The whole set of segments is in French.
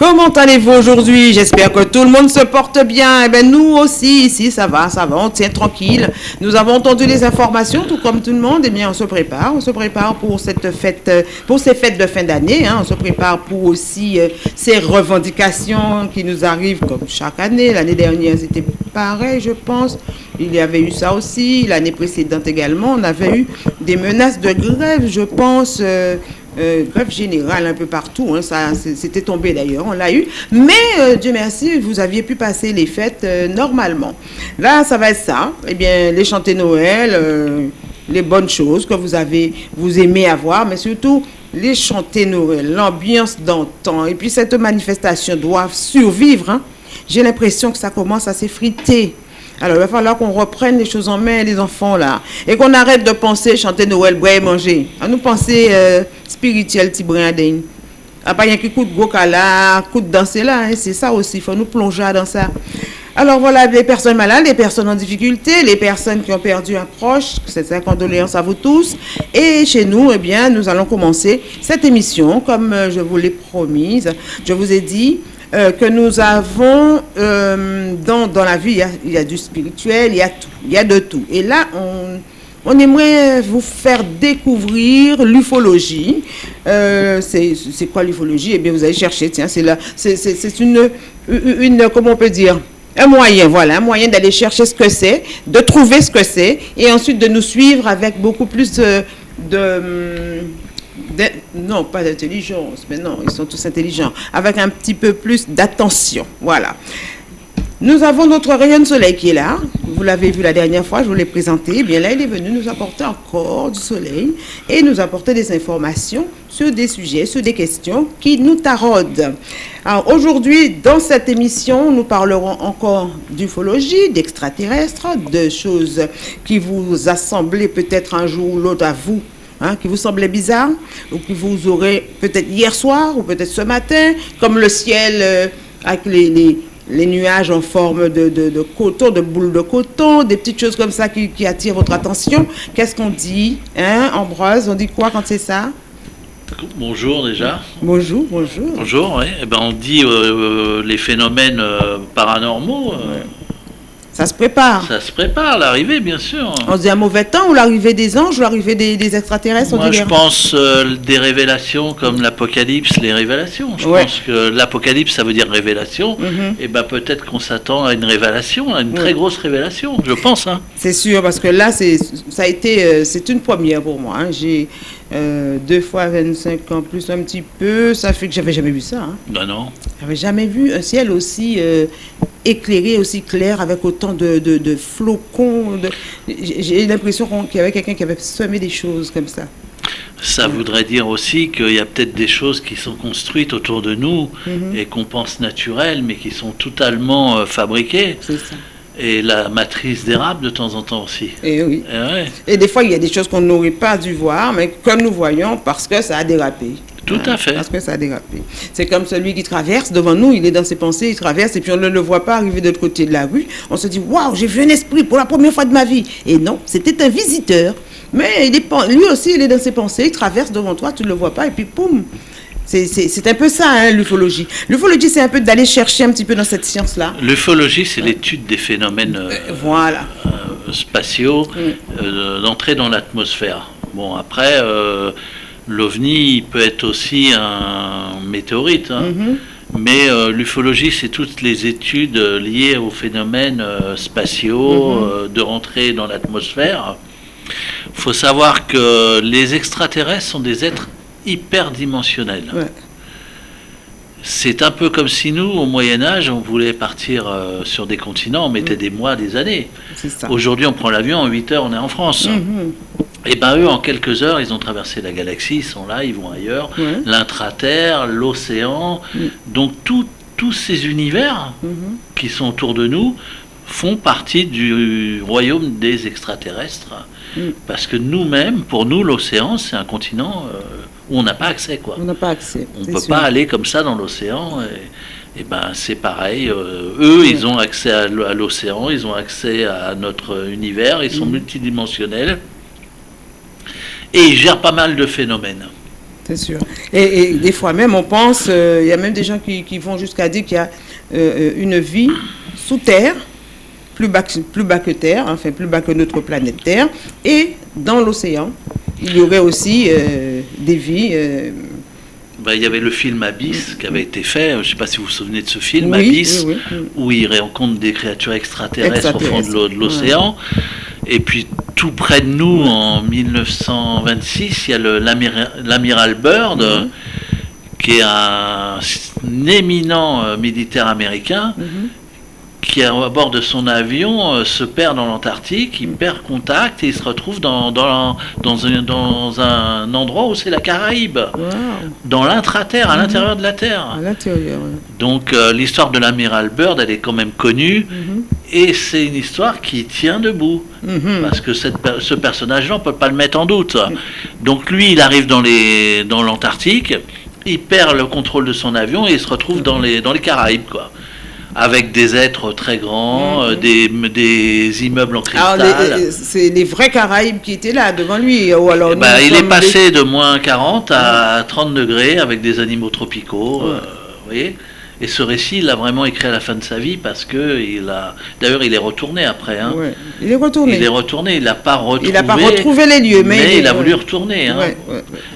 Comment allez-vous aujourd'hui? J'espère que tout le monde se porte bien. Eh bien, nous aussi, ici, ça va, ça va, on tient tranquille. Nous avons entendu les informations, tout comme tout le monde. Eh bien, on se prépare. On se prépare pour cette fête, euh, pour ces fêtes de fin d'année. Hein. On se prépare pour aussi euh, ces revendications qui nous arrivent comme chaque année. L'année dernière, c'était pareil, je pense. Il y avait eu ça aussi. L'année précédente également, on avait eu des menaces de grève, je pense. Euh, euh, grève générale un peu partout, hein, ça c'était tombé d'ailleurs, on l'a eu. Mais euh, Dieu merci, vous aviez pu passer les fêtes euh, normalement. Là, ça va être ça. Eh bien, les chanter Noël, les bonnes choses que vous avez, vous aimez avoir, mais surtout les chanter Noël, l'ambiance d'antan. Et puis cette manifestation doit survivre. Hein. J'ai l'impression que ça commence à s'effriter. Alors, il va falloir qu'on reprenne les choses en main, les enfants, là. Et qu'on arrête de penser chanter Noël, boire et manger. À nous penser euh, spirituel, petit brindin. À pas rien qui coûte gros là, coûte danser là. Hein, c'est ça aussi, il faut nous plonger dans ça. Alors voilà, les personnes malades, les personnes en difficulté, les personnes qui ont perdu un proche, c'est un condoléance à vous tous. Et chez nous, eh bien, nous allons commencer cette émission, comme euh, je vous l'ai promise. Je vous ai dit, euh, que nous avons euh, dans, dans, la vie, il y, a, du spirituel, il y a tout, il y a de tout. Et là, on, on aimerait vous faire découvrir l'ufologie. Euh, c'est quoi l'ufologie? Eh bien, vous allez chercher, tiens, c'est là, c'est une, une, comment on peut dire? Un moyen, voilà, un moyen d'aller chercher ce que c'est, de trouver ce que c'est, et ensuite de nous suivre avec beaucoup plus de non, pas d'intelligence, mais non, ils sont tous intelligents, avec un petit peu plus d'attention. Voilà. Nous avons notre rayon de soleil qui est là. Vous l'avez vu la dernière fois, je vous l'ai présenté. Eh bien là, il est venu nous apporter encore du soleil et nous apporter des informations sur des sujets, sur des questions qui nous taraudent. Alors aujourd'hui, dans cette émission, nous parlerons encore d'ufologie, d'extraterrestres, de choses qui vous assemblent peut-être un jour ou l'autre à vous Hein, qui vous semblait bizarre, ou qui vous aurez peut-être hier soir, ou peut-être ce matin, comme le ciel euh, avec les, nuages en forme de, de, coton, de boules de coton, des petites choses comme ça qui, qui attirent votre attention. Qu'est-ce qu'on dit, hein, Ambroise? On dit quoi quand c'est ça? Bonjour déjà. Bonjour, bonjour. Bonjour, oui. Eh ben, on dit euh, les phénomènes euh, paranormaux. Ça se prépare. Ça se prépare, l'arrivée, bien sûr. On se dit un mauvais temps ou l'arrivée des anges ou l'arrivée des, extraterrestres Moi, je pense euh, des révélations comme l'Apocalypse, les révélations. Je pense que l'Apocalypse, ça veut dire révélation. Mhm. Et ben peut-être qu'on s'attend à une révélation, à une très grosse révélation, je pense. Hein. C'est sûr, parce que là, ça a été, euh, c'est une première pour moi. Hein. J'ai euh, deux fois 25 ans plus un petit peu, ça fait que j'avais jamais vu ça. Hein. Ben non. J'avais jamais vu un ciel aussi éclairé, aussi clair, avec autant de, de, flocons. J'ai l'impression qu'il y avait quelqu'un qui avait semé des choses comme ça. Ça voudrait dire aussi qu'il y a peut-être des choses qui sont construites autour de nous mhm. et qu'on pense naturelles, mais qui sont totalement euh, fabriquées. Ça. Et la matrice d'érable de temps en temps aussi. Et oui. Et, et des fois, il y a des choses qu'on n'aurait pas dû voir, mais comme nous voyons, parce que ça a dérapé. Tout à fait. Parce que ça a dérapé. C'est comme celui qui traverse devant nous, il est dans ses pensées, il traverse et puis on ne le voit pas arriver de l'autre côté de la rue. On se dit, waouh, j'ai vu un esprit pour la première fois de ma vie. Et non, c'était un visiteur. Mais il est, lui aussi, il est dans ses pensées, il traverse devant toi, tu ne le vois pas et puis poum. C'est un peu ça, hein, l'ufologie. L'ufologie, c'est un peu d'aller chercher un petit peu dans cette science-là. L'ufologie, c'est l'étude des phénomènes euh, voilà. Euh, spatiaux, mm. euh, d'entrer dans l'atmosphère. Bon, après, l'OVNI peut être aussi un météorite. Hein. Mhm. Mais euh, l'ufologie, c'est toutes les études liées aux phénomènes euh, spatiaux, mhm. euh, de rentrer dans l'atmosphère. Il faut savoir que les extraterrestres sont des êtres hyperdimensionnels. C'est un peu comme si nous, au Moyen Âge, on voulait partir sur des continents, on mettait mm. des mois, des années. Aujourd'hui, on prend l'avion, en 8 heures, on est en France. Mhm. Et eh bien eux, en quelques heures, ils ont traversé la galaxie, ils sont là, ils vont ailleurs, l'intraterre, l'océan. Mm. Donc tous ces univers mm-hmm. qui sont autour de nous font partie du royaume des extraterrestres. Mm. Parce que nous-mêmes, pour nous, l'océan, c'est un continent euh, où on n'a pas accès. Quoi. On n'a pas accès. On ne peut pas aller comme ça dans l'océan. Et, ben c'est pareil. Euh, eux, ils ont accès à l'océan, ils ont accès à notre univers, ils sont mm. multidimensionnels et il gère pas mal de phénomènes. C'est sûr. Et, des fois même, on pense, il y a même des gens qui, vont jusqu'à dire qu'il y a une vie sous terre, plus bas, plus bas que Terre, enfin plus bas que notre planète Terre, et dans l'océan, il y aurait aussi des vies bah, il y avait le film Abyss qui avait été fait, je ne sais pas si vous vous souvenez de ce film, Abyss, où il rencontre des créatures extraterrestres, au fond de l'océan. Et puis tout près de nous, en 1926, il y a l'amiral Bird, mhm. qui est un, éminent euh, militaire américain, mhm qui, à bord de son avion, euh, se perd dans l'Antarctique, il perd contact et il se retrouve dans, dans, dans, un, dans un endroit où c'est la Caraïbe, dans l'intraterre, à mhm. l'intérieur de la Terre. Donc euh, l'histoire de l'amiral Bird, elle est quand même connue mhm. et c'est une histoire qui tient debout. Mhm. Parce que cette, ce personnage-là, on ne peut pas le mettre en doute. Donc lui, il arrive dans l'Antarctique, dans il perd le contrôle de son avion et il se retrouve dans les, dans les Caraïbes. quoi avec des êtres très grands, mhm. euh, des, immeubles en cristal. Euh, c'est les vrais Caraïbes qui étaient là devant lui. Ou alors eh ben, il est passé de moins 40 à 30 degrés avec des animaux tropicaux. Euh, voyez et ce récit, il a vraiment écrit à la fin de sa vie parce que il a. D'ailleurs, il est retourné après. Hein. Il est retourné. Il est retourné. Il n'a pas retrouvé. Il n'a pas retrouvé les lieux, mais, il, a voulu retourner. Hein.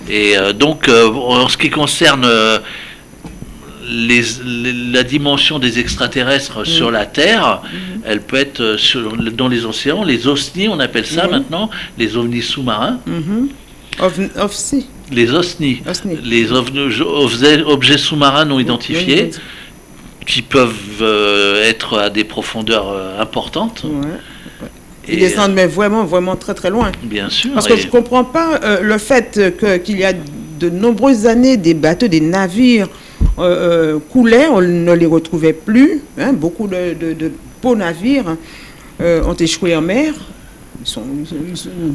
Et donc, en ce qui concerne les, la dimension des extraterrestres mm. sur la Terre, mm. elle peut être euh, sur, dans les océans, les OSNI, on appelle ça mm-hmm. maintenant, les ovnis sous-marins. Mm-hmm. Les OSNI, les objets sous-marins non identifiés, qui peuvent euh, être à des profondeurs euh, importantes. Ils descendent mais vraiment, vraiment très très loin. Bien sûr. Parce que je ne comprends pas le fait qu'il y a de nombreuses années des bateaux, des navires euh, euh, coulaient, on ne les retrouvait plus. Hein. beaucoup de, beaux navires euh, ont échoué en mer. Ils sont,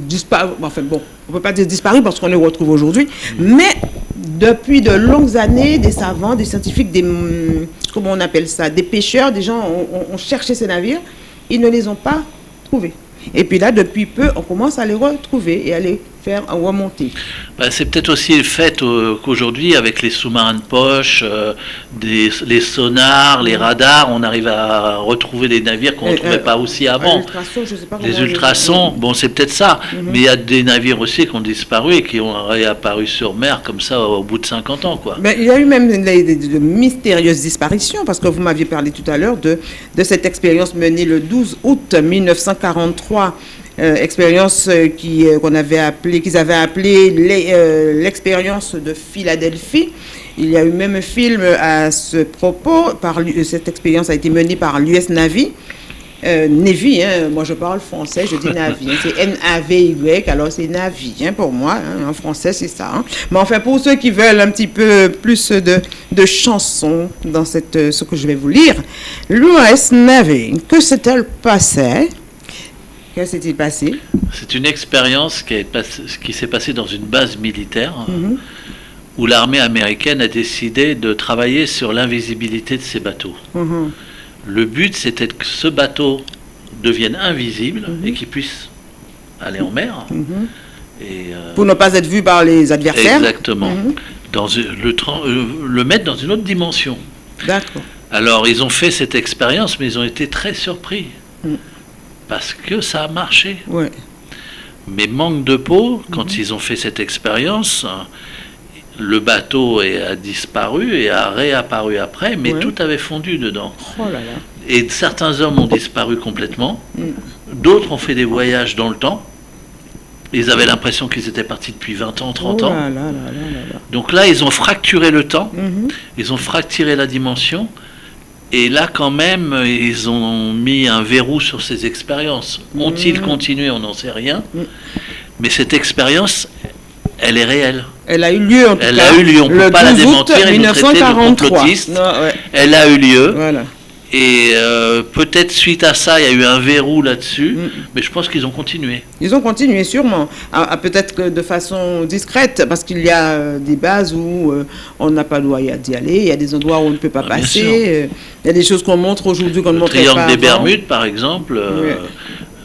disparus. Enfin bon, on ne peut pas dire disparus parce qu'on les retrouve aujourd'hui. Mais depuis de longues années, des savants, des scientifiques, des, hum, comment on appelle ça, des pêcheurs, des gens ont cherché ces navires. Ils ne les ont pas trouvés. Et puis là, depuis peu, on commence à les retrouver et à les faire remonter. Ben, c'est peut-être aussi le fait euh, qu'aujourd'hui, avec les sous-marins de poche, euh, des, les sonars, les radars, on arrive à retrouver des navires qu'on ne trouvait euh, pas aussi avant. Les ultrasons, bon, c'est peut-être ça. Mhm. Mais il y a des navires aussi qui ont disparu et qui ont réapparu sur mer comme ça au bout de 50 ans. Quoi. Mais il y a eu même de mystérieuses disparitions, parce que vous m'aviez parlé tout à l'heure de, de cette expérience menée le 12 août 1943 euh, expérience euh, euh, qu'on avait appelé, qu'ils avaient appelé l'expérience de Philadelphie. Il y a eu même un film à ce propos. Par, cette expérience a été menée par l'US Navy. Navy, hein, moi je parle français, je dis Navy, hein. c'est N-A-V-Y, alors c'est Navy hein, pour moi, en français c'est ça. Mais enfin pour ceux qui veulent un petit peu plus de, de chansons dans cette, ce que je vais vous lire, l'US Navy, que s'est-elle passé Qu'est-ce s'est-il passé? C'est une expérience qui, qui s'est passée dans une base militaire mhm. où l'armée américaine a décidé de travailler sur l'invisibilité de ces bateaux. Mhm. Le but, c'était que ce bateau devienne invisible mhm. et qu'il puisse aller en mer. Et, euh, Pour ne pas être vu par les adversaires Exactement. Dans le, euh, le mettre dans une autre dimension. D'accord. Alors, ils ont fait cette expérience, mais ils ont été très surpris. Parce que ça a marché. Mais manque de peau, quand ils ont fait cette expérience, le bateau a disparu et a réapparu après, mais tout avait fondu dedans. Oh et certains hommes ont disparu complètement, mm. d'autres ont fait des voyages dans le temps. Ils avaient l'impression qu'ils étaient partis depuis 20 ans, 30 ans. Donc là, ils ont fracturé le temps, mhm. ils ont fracturé la dimension, et là, quand même, ils ont mis un verrou sur ces expériences. Ont-ils mmh. continué On n'en sait rien. Mmh. Mais cette expérience, elle est réelle. Elle a eu lieu, en tout Elle a eu lieu, on ne peut pas la démentir et nous traiter de complotiste. Elle a eu lieu. Voilà. Et euh, peut-être suite à ça, il y a eu un verrou là-dessus, mm. mais je pense qu'ils ont continué. Ils ont continué sûrement, à, peut-être que de façon discrète, parce qu'il y a euh, des bases où euh, on n'a pas le droit d'y aller, il y a des endroits où on ne peut pas ah, passer, il y a des choses qu'on montre aujourd'hui qu'on ne montre pas. Le triangle des Bermudes, par exemple.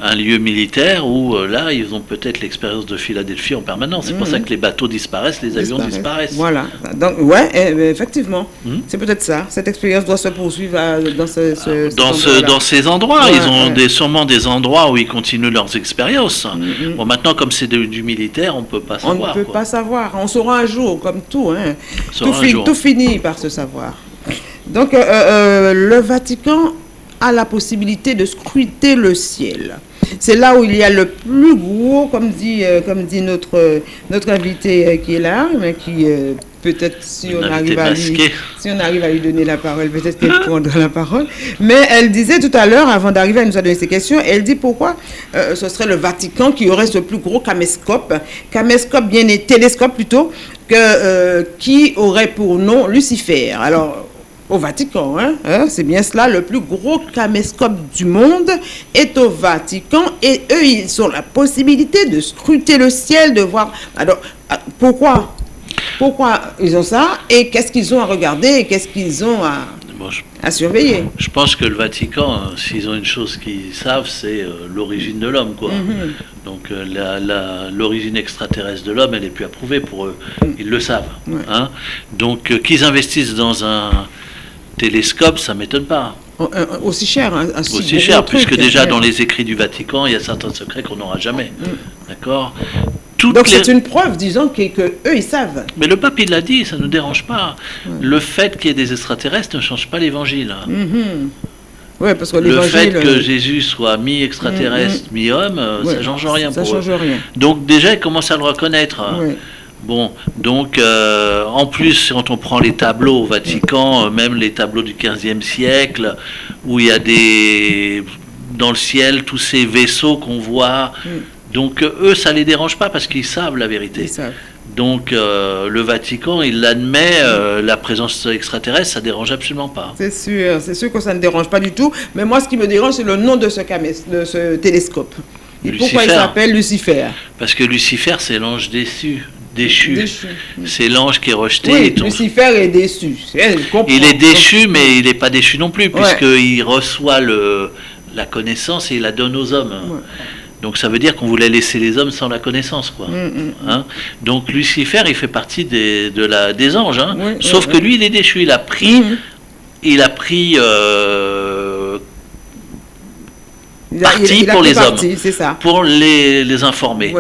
Un lieu militaire où euh, là, ils ont peut-être l'expérience de Philadelphie en permanence. C'est pour ça mhm. que les bateaux disparaissent, les avions disparaissent. Voilà. Donc, ouais, eh, eh, effectivement, mhm. c'est peut-être ça. Cette expérience doit se poursuivre dans, ce, dans, ce, dans ces endroits. ils ont des, sûrement des endroits où ils continuent leurs expériences. Mhm. Bon, maintenant, comme c'est du militaire, on ne peut pas savoir. On ne peut pas savoir. On saura un jour, comme tout. Hein. Tout, tout, finit par se savoir. Donc, euh, euh, le Vatican a la possibilité de scruter le ciel. C'est là où il y a le plus gros, comme dit, euh, comme dit notre, notre invité euh, qui est là, mais qui euh, peut-être si on, arrive à lui, si on arrive à lui donner la parole, peut-être qu'elle prendra la parole. Mais elle disait tout à l'heure, avant d'arriver à nous donner ces questions, elle dit pourquoi ce serait le Vatican qui aurait ce plus gros caméscope, caméscope bien et télescope plutôt, que, qui aurait pour nom Lucifer. Alors, au Vatican. Hein, hein, c'est bien cela, le plus gros caméscope du monde est au Vatican et eux, ils ont la possibilité de scruter le ciel, de voir... Alors, ah, pourquoi? Pourquoi ils ont ça et qu'est-ce qu'ils ont à regarder et qu'est-ce qu'ils ont à, à surveiller? Je pense que le Vatican, hein, s'ils ont une chose qu'ils savent, c'est euh, l'origine de l'homme. quoi. Mhm. Donc euh, l'origine extraterrestre de l'homme, elle n'est plus approuvée pour eux. Mhm. Ils le savent. Hein. Donc euh, qu'ils investissent dans un télescope, ça m'étonne pas. Oh, euh, aussi cher. Hein, aussi cher, puisque déjà dans les écrits du Vatican, il y a certains secrets qu'on n'aura jamais. Mm. D'accord? Donc c'est une preuve, disons, que, eux, ils savent. Mais le pape, il l'a dit, ça ne nous dérange pas. Le fait qu'il y ait des extraterrestres ne change pas l'évangile. Mm-hmm. parce que le fait que euh, Jésus soit mi-extraterrestre, mm-hmm. mi-homme, euh, ça ne change rien ça change Rien. Donc déjà, ils commencent à le reconnaître. Bon, donc euh, en plus, quand on prend les tableaux au Vatican, euh, même les tableaux du 15e siècle, où il y a des dans le ciel tous ces vaisseaux qu'on voit, mm. donc euh, eux, ça les dérange pas parce qu'ils savent la vérité. Donc le Vatican, il admet la présence extraterrestre, ça dérange absolument pas. C'est sûr, c'est sûr que ça ne dérange pas du tout. Mais moi, ce qui me dérange, c'est le nom de ce, de ce télescope. Et pourquoi il s'appelle Lucifer? Parce que Lucifer, c'est l'ange déçu déchu. C'est l'ange qui est rejeté. Oui, Lucifer est déçu. il est déchu, mais il n'est pas déchu non plus, puisqu'il reçoit le, la connaissance et il la donne aux hommes. Donc ça veut dire qu'on voulait laisser les hommes sans la connaissance. Quoi. Mm, mm, mm. Hein Donc Lucifer, il fait partie des, de la, des anges. Hein. Sauf que lui, il est déchu. Il a pris, il a pris euh, parti pour les hommes, pour les, les informer.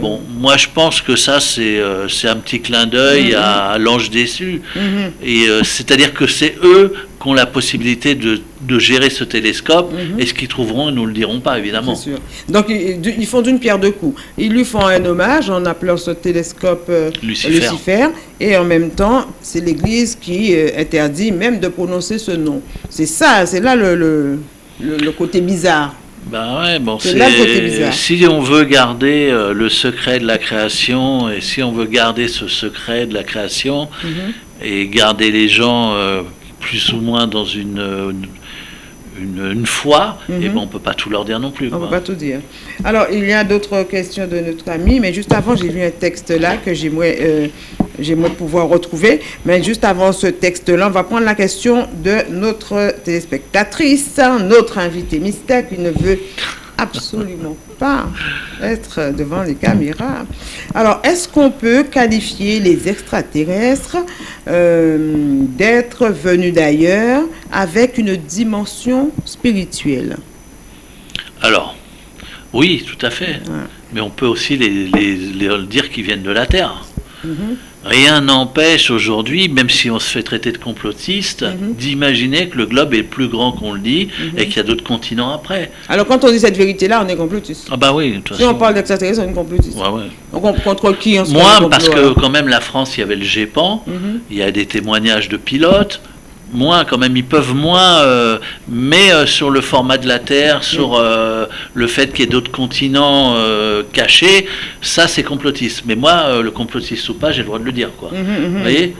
bon, moi je pense que ça c'est euh, un petit clin d'œil mm-hmm. à, l'ange déçu. Mm-hmm. Et euh, c'est-à-dire que c'est eux qui ont la possibilité de, de gérer ce télescope. Mm-hmm. Et ce qu'ils trouveront, ils nous le diront pas évidemment. Sûr. Donc ils, font d'une pierre deux coups. Ils lui font un hommage en appelant ce télescope euh, Lucifer. Et en même temps, c'est l'Église qui interdit même de prononcer ce nom. C'est ça, c'est là le, le, le côté bizarre. Ben ouais, bon, si on veut garder euh, le secret de la création et si on veut garder ce secret de la création mhm. et garder les gens euh, plus ou moins dans une, une, foi, et eh mhm. ben on ne peut pas tout leur dire non plus. On ne peut pas tout dire. Alors, il y a d'autres questions de notre ami, mais juste avant, j'ai vu un texte là que j'aimerais euh, pouvoir retrouver. Mais juste avant ce texte-là, on va prendre la question de notre téléspectatrice, notre invité mystère qui ne veut absolument pas être devant les caméras. Alors, est-ce qu'on peut qualifier les extraterrestres euh, d'être venus d'ailleurs avec une dimension spirituelle? Alors, oui, tout à fait. Mais on peut aussi les, dire qu'ils viennent de la Terre. Mm-hmm. Rien n'empêche aujourd'hui, même si on se fait traiter de complotiste, mhm. d'imaginer que le globe est plus grand qu'on le dit mhm. et qu'il y a d'autres continents après. Alors quand on dit cette vérité-là, on est complotiste. Ah bah oui. si on parle d'extraterrestres, on est complotiste. Ouais, ouais. Donc contre qui on se Moi, parce que quand même la France, il y avait le GEPAN, mhm. il y a des témoignages de pilotes, moins quand même, ils peuvent moins, euh, mais euh, sur le format de la Terre, sur euh, le fait qu'il y ait d'autres continents cachés, ça c'est complotiste. Mais moi, le complotiste ou pas, j'ai le droit de le dire, quoi. Mhm, mhm. Vous voyez?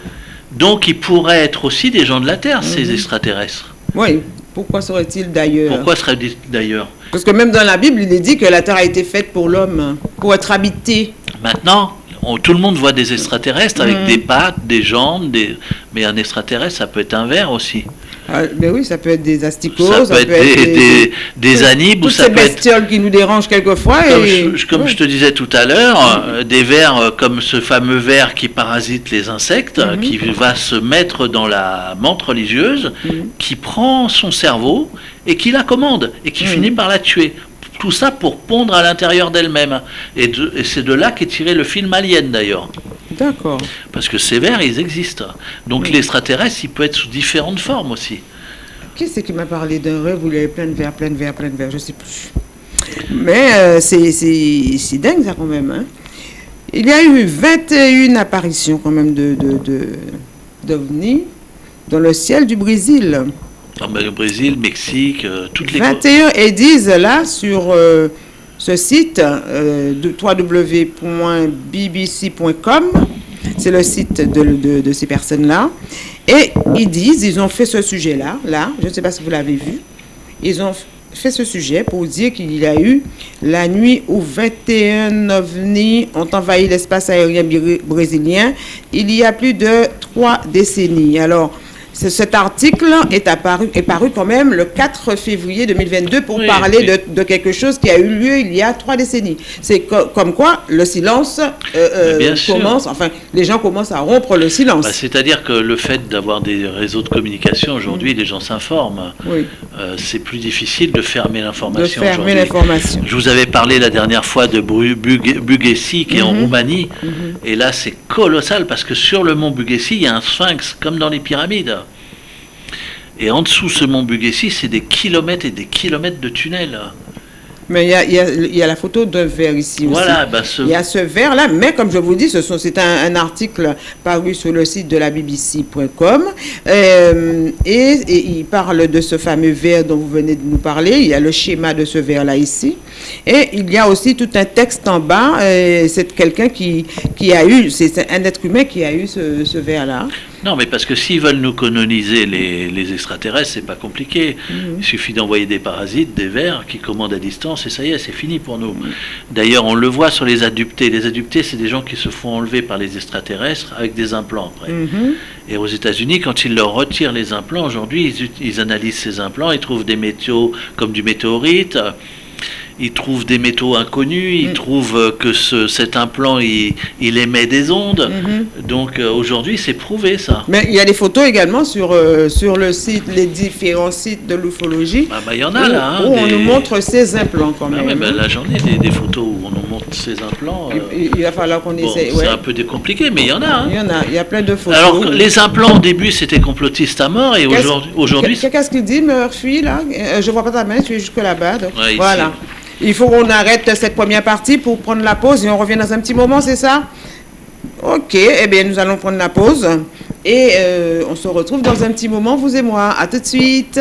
Donc ils pourraient être aussi des gens de la Terre, ces extraterrestres. Oui. Pourquoi serait-il d'ailleurs? Pourquoi serait-il d'ailleurs? Parce que même dans la Bible, il est dit que la Terre a été faite pour l'homme, pour être habitée. Maintenant, tout le monde voit des extraterrestres avec des pattes, des jambes, des, Mais un extraterrestre, ça peut être un ver aussi. Ah, mais oui, ça peut être des asticots, ça, peut, être, des, des, anibes, ou ça ces peut bestioles qui nous dérangent quelquefois. Comme, je, comme je te disais tout à l'heure, euh, des vers euh, comme ce fameux ver qui parasite les insectes, mhm. qui va se mettre dans la menthe religieuse, mhm. qui prend son cerveau et qui la commande et qui mhm. finit par la tuer. Tout ça pour pondre à l'intérieur d'elle-même. Et, et c'est de là qu'est tiré le film Alien d'ailleurs. D'accord. Parce que ces vers, ils existent. Donc l'extraterrestre, il peut être sous différentes formes aussi. Qui c'est qui m'a parlé d'un rêve où il y avait plein de vers, plein de vers, plein de vers, je ne sais plus. Mais euh, c'est dingue ça quand même. Hein. Il y a eu 21 apparitions quand même de, d'OVNI dans le ciel du Brésil. Le Brésil, Mexique, euh, toutes les... 21 et disent là sur... Euh, ce site euh, de www.bbc.com, c'est le site de, ces personnes-là. Et ils disent, ils ont fait ce sujet-là, là, je ne sais pas si vous l'avez vu, ils ont fait ce sujet pour dire qu'il y a eu la nuit où 21 ovnis ont envahi l'espace aérien brésilien il y a plus de trois décennies. Alors, cet article est, apparu, est paru quand même le 4 février 2022 pour parler De, quelque chose qui a eu lieu il y a trois décennies. C'est comme quoi le silence euh, euh, commence, enfin, les gens commencent à rompre le silence. Bah, c'est-à-dire que le fait d'avoir des réseaux de communication, aujourd'hui, mm. les gens s'informent. Euh, c'est plus difficile de fermer l'information. Je vous avais parlé la dernière fois de Bugessi, qui est en mm-hmm. Roumanie. Mm-hmm. Et là, c'est colossal parce que sur le mont Bugessi, il y a un sphinx, comme dans les pyramides. Et en dessous ce mont Bugessi, c'est des kilomètres et des kilomètres de tunnels. Mais il y a, la photo d'un verre ici voilà, bah il y a ce verre-là, mais comme je vous dis, c'est un, un, article paru sur le site de la BBC.com euh, et, il parle de ce fameux verre dont vous venez de nous parler. Il y a le schéma de ce verre-là ici. Et il y a aussi tout un texte en bas. Euh, c'est quelqu'un qui, qui a eu, c'est un être humain qui a eu ce, ce verre-là. Non, mais parce que s'ils veulent nous coloniser les, les extraterrestres, c'est pas compliqué. Mhm. Il suffit d'envoyer des parasites, des vers qui commandent à distance et ça y est, c'est fini pour nous. D'ailleurs, on le voit sur les adoptés. Les adoptés, c'est des gens qui se font enlever par les extraterrestres avec des implants après. Mhm. Et aux États-Unis, quand ils leur retirent les implants, aujourd'hui, ils, ils analysent ces implants, ils trouvent des métaux comme du météorite il trouve des métaux inconnus, il mm. trouve euh, que ce, cet implant, il, émet des ondes. Mm-hmm. Donc euh, aujourd'hui, c'est prouvé ça. Mais il y a des photos également sur, euh, sur le site, les différents sites de l'ufologie. Ah bah, il y en a là. Hein, où on nous montre ces implants quand ah même. Bah, la journée des, photos où on nous montre ces implants. il, va falloir qu'on essaie. C'est un peu décompliqué, mais il y en a. Hein. Il y en a, il y a plein de photos. Alors les implants au début, c'était complotiste à mort et aujourd'hui. Qu'est-ce qu'il dit, Murphy, là? Je vois pas ta main, tu es jusque là-bas. voilà. Il faut qu'on arrête cette première partie pour prendre la pause et on revient dans un petit moment, c'est ça? Ok, eh bien nous allons prendre la pause et euh, on se retrouve dans un petit moment, vous et moi. À tout de suite.